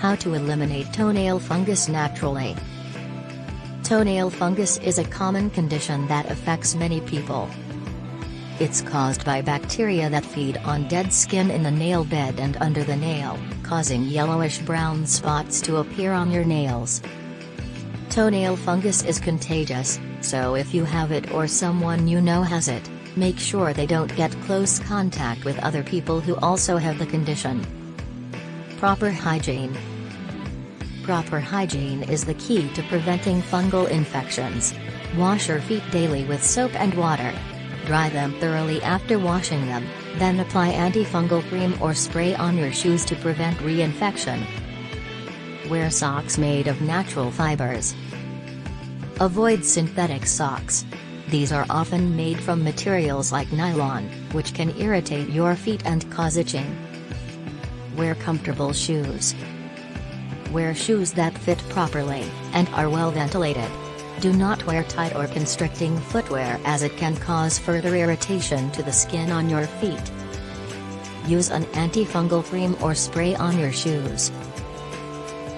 How to eliminate toenail fungus naturally. Toenail fungus is a common condition that affects many people. It's caused by bacteria that feed on dead skin in the nail bed and under the nail, causing yellowish-brown spots to appear on your nails. Toenail fungus is contagious, so if you have it or someone you know has it, make sure they don't get close contact with other people who also have the condition. Proper hygiene Proper hygiene is the key to preventing fungal infections. Wash your feet daily with soap and water. Dry them thoroughly after washing them, then apply antifungal cream or spray on your shoes to prevent reinfection. Wear socks made of natural fibers. Avoid synthetic socks. These are often made from materials like nylon, which can irritate your feet and cause itching. Wear comfortable shoes. Wear shoes that fit properly, and are well ventilated. Do not wear tight or constricting footwear as it can cause further irritation to the skin on your feet. Use an antifungal cream or spray on your shoes.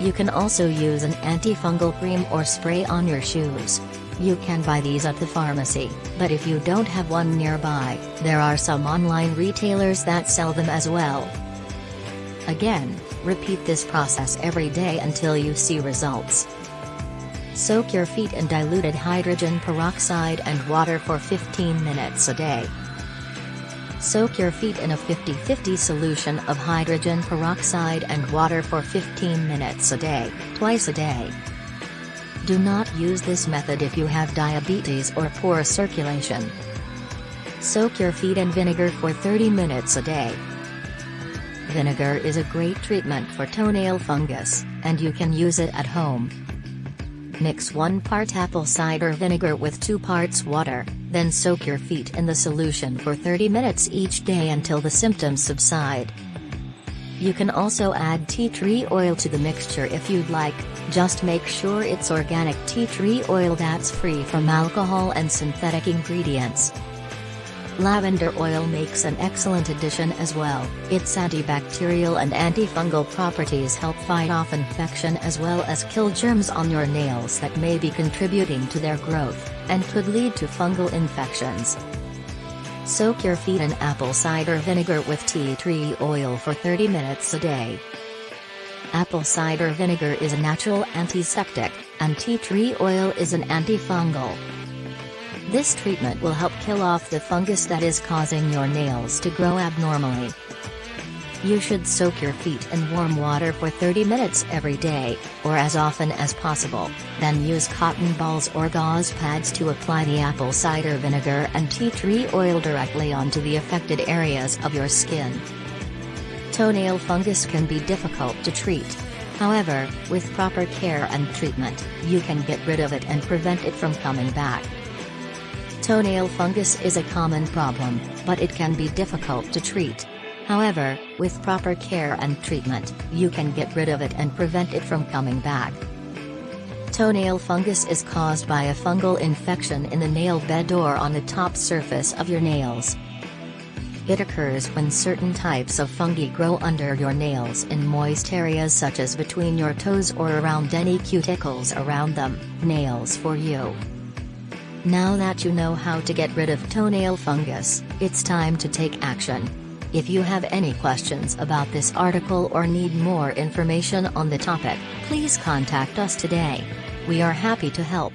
You can also use an antifungal cream or spray on your shoes. You can buy these at the pharmacy, but if you don't have one nearby, there are some online retailers that sell them as well. Again, repeat this process every day until you see results. Soak your feet in diluted hydrogen peroxide and water for 15 minutes a day. Soak your feet in a 50-50 solution of hydrogen peroxide and water for 15 minutes a day, twice a day. Do not use this method if you have diabetes or poor circulation. Soak your feet in vinegar for 30 minutes a day. Vinegar is a great treatment for toenail fungus, and you can use it at home. Mix 1 part apple cider vinegar with 2 parts water, then soak your feet in the solution for 30 minutes each day until the symptoms subside. You can also add tea tree oil to the mixture if you'd like, just make sure it's organic tea tree oil that's free from alcohol and synthetic ingredients. Lavender oil makes an excellent addition as well, its antibacterial and antifungal properties help fight off infection as well as kill germs on your nails that may be contributing to their growth, and could lead to fungal infections. Soak your feet in apple cider vinegar with tea tree oil for 30 minutes a day. Apple cider vinegar is a natural antiseptic, and tea tree oil is an antifungal. This treatment will help kill off the fungus that is causing your nails to grow abnormally. You should soak your feet in warm water for 30 minutes every day, or as often as possible, then use cotton balls or gauze pads to apply the apple cider vinegar and tea tree oil directly onto the affected areas of your skin. Toenail fungus can be difficult to treat. However, with proper care and treatment, you can get rid of it and prevent it from coming back. Toenail fungus is a common problem, but it can be difficult to treat. However, with proper care and treatment, you can get rid of it and prevent it from coming back. Toenail fungus is caused by a fungal infection in the nail bed or on the top surface of your nails. It occurs when certain types of fungi grow under your nails in moist areas such as between your toes or around any cuticles around them, nails for you. Now that you know how to get rid of toenail fungus, it's time to take action. If you have any questions about this article or need more information on the topic, please contact us today. We are happy to help.